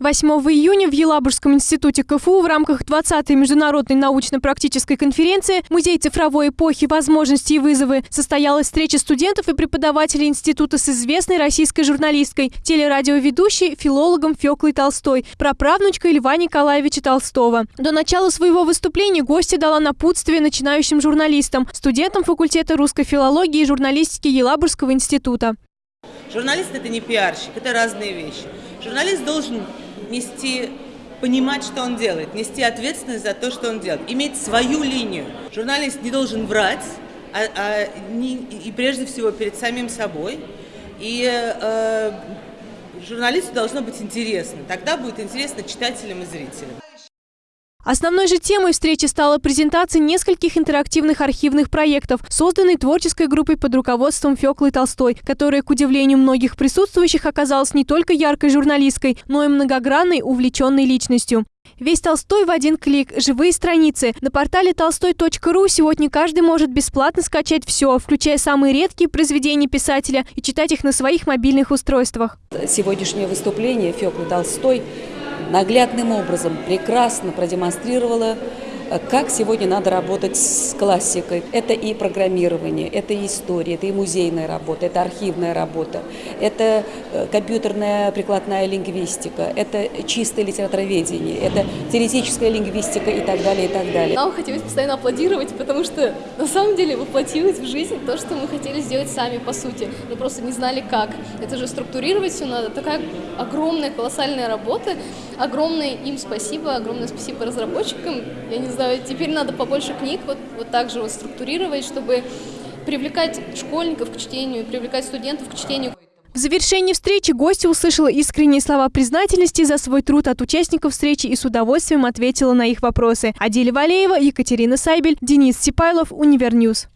8 июня в Елабужском институте КФУ в рамках 20-й международной научно-практической конференции «Музей цифровой эпохи. Возможности и вызовы» состоялась встреча студентов и преподавателей института с известной российской журналисткой, телерадиоведущей, филологом Феклой Толстой, праправнучкой Льва Николаевича Толстого. До начала своего выступления гостья дала напутствие начинающим журналистам, студентам факультета русской филологии и журналистики Елабужского института. Журналист – это не пиарщик, это разные вещи. Журналист должен нести, понимать, что он делает, нести ответственность за то, что он делает, иметь свою линию. Журналист не должен врать, а, а не, и прежде всего перед самим собой. И э, журналисту должно быть интересно. Тогда будет интересно читателям и зрителям. Основной же темой встречи стала презентация нескольких интерактивных архивных проектов, созданной творческой группой под руководством Феклы Толстой, которая, к удивлению многих присутствующих, оказалась не только яркой журналисткой, но и многогранной, увлеченной личностью. Весь Толстой в один клик. Живые страницы. На портале толстой.ру сегодня каждый может бесплатно скачать все, включая самые редкие произведения писателя и читать их на своих мобильных устройствах. Сегодняшнее выступление Феклы Толстой наглядным образом прекрасно продемонстрировала как сегодня надо работать с классикой. Это и программирование, это и история, это и музейная работа, это архивная работа, это э, компьютерная прикладная лингвистика, это чистое литературоведение, это теоретическая лингвистика и так далее, и так далее. Нам хотелось постоянно аплодировать, потому что на самом деле воплотилось в жизнь то, что мы хотели сделать сами, по сути. Мы просто не знали, как. Это же структурировать все надо. Такая огромная, колоссальная работа. Огромное им спасибо, огромное спасибо разработчикам. Я не знаю, знаю, теперь надо побольше книг вот, вот так же вот структурировать, чтобы привлекать школьников к чтению, привлекать студентов к чтению. В завершении встречи гостья услышала искренние слова признательности за свой труд от участников встречи и с удовольствием ответила на их вопросы. Адиля Валеева, Екатерина Сайбель, Денис Сипайлов, Универ News.